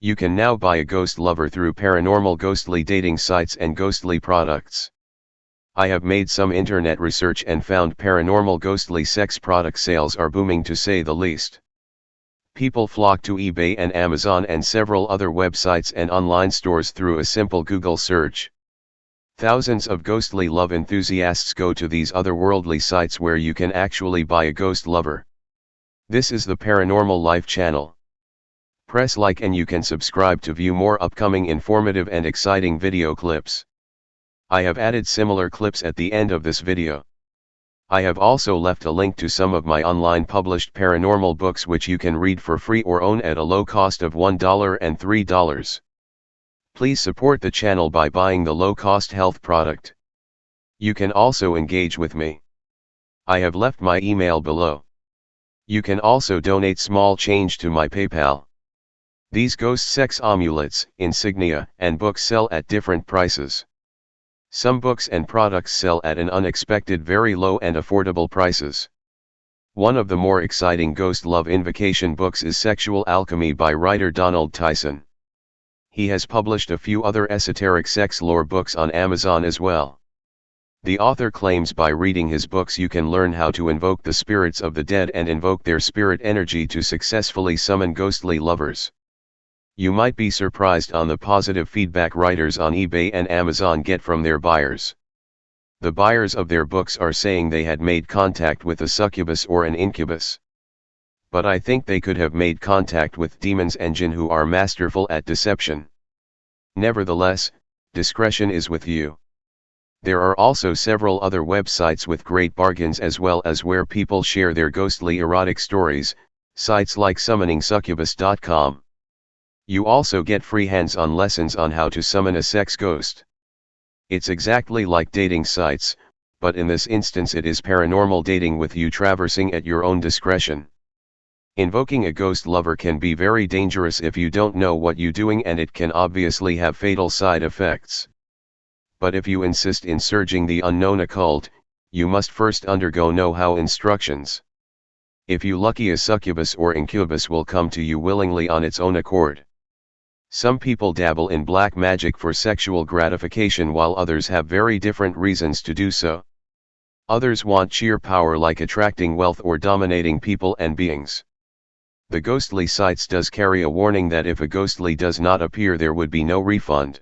You can now buy a ghost lover through paranormal ghostly dating sites and ghostly products. I have made some internet research and found paranormal ghostly sex product sales are booming to say the least. People flock to eBay and Amazon and several other websites and online stores through a simple Google search. Thousands of ghostly love enthusiasts go to these otherworldly sites where you can actually buy a ghost lover. This is the Paranormal Life channel. Press like and you can subscribe to view more upcoming informative and exciting video clips. I have added similar clips at the end of this video. I have also left a link to some of my online published paranormal books which you can read for free or own at a low cost of $1 and $3. Please support the channel by buying the low-cost health product. You can also engage with me. I have left my email below. You can also donate small change to my PayPal. These ghost sex amulets, insignia, and books sell at different prices. Some books and products sell at an unexpected very low and affordable prices. One of the more exciting ghost love invocation books is Sexual Alchemy by writer Donald Tyson. He has published a few other esoteric sex lore books on Amazon as well. The author claims by reading his books you can learn how to invoke the spirits of the dead and invoke their spirit energy to successfully summon ghostly lovers. You might be surprised on the positive feedback writers on eBay and Amazon get from their buyers. The buyers of their books are saying they had made contact with a succubus or an incubus. But I think they could have made contact with demons jinn who are masterful at deception. Nevertheless, discretion is with you. There are also several other websites with great bargains as well as where people share their ghostly erotic stories, sites like summoningsuccubus.com. You also get free hands-on lessons on how to summon a sex ghost. It's exactly like dating sites, but in this instance it is paranormal dating with you traversing at your own discretion. Invoking a ghost lover can be very dangerous if you don't know what you're doing and it can obviously have fatal side effects. But if you insist in surging the unknown occult, you must first undergo know-how instructions. If you lucky a succubus or incubus will come to you willingly on its own accord. Some people dabble in black magic for sexual gratification while others have very different reasons to do so. Others want sheer power like attracting wealth or dominating people and beings. The ghostly sites does carry a warning that if a ghostly does not appear there would be no refund.